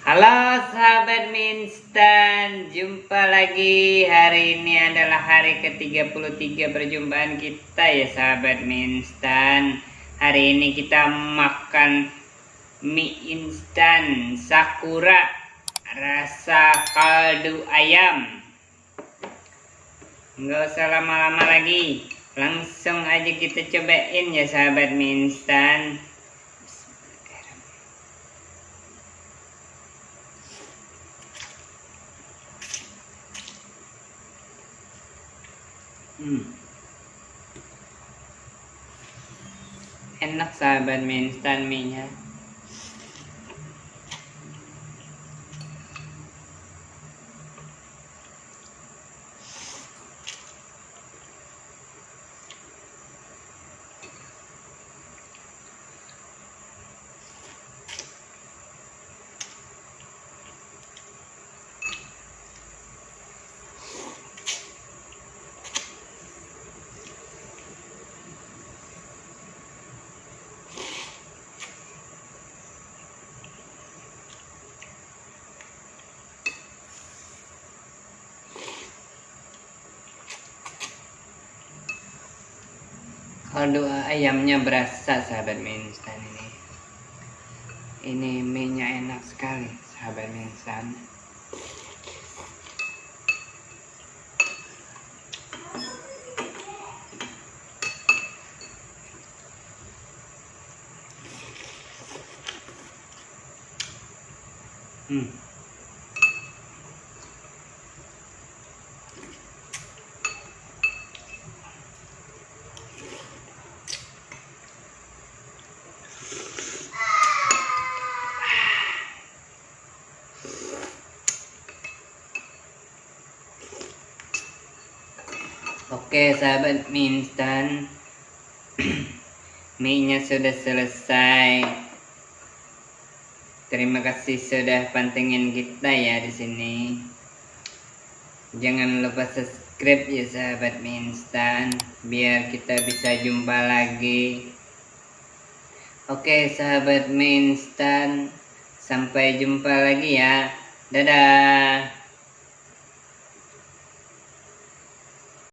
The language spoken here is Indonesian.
Halo sahabat Minstan, jumpa lagi. Hari ini adalah hari ke-33 perjumpaan kita ya sahabat Minstan. Hari ini kita makan mie instan Sakura rasa kaldu ayam. Nggak usah lama-lama lagi, langsung aja kita cobain ya sahabat Minstan. Hmm. Enak sahabat Kaldu ayamnya berasa sahabat mie instan ini. Ini mie-nya enak sekali sahabat mie instan. Hmm. Oke sahabat mie instan Mie nya sudah selesai. Terima kasih sudah pantengin kita ya di sini. Jangan lupa subscribe ya sahabat mie instan Biar kita bisa jumpa lagi. Oke sahabat mie instan Sampai jumpa lagi ya. Dadah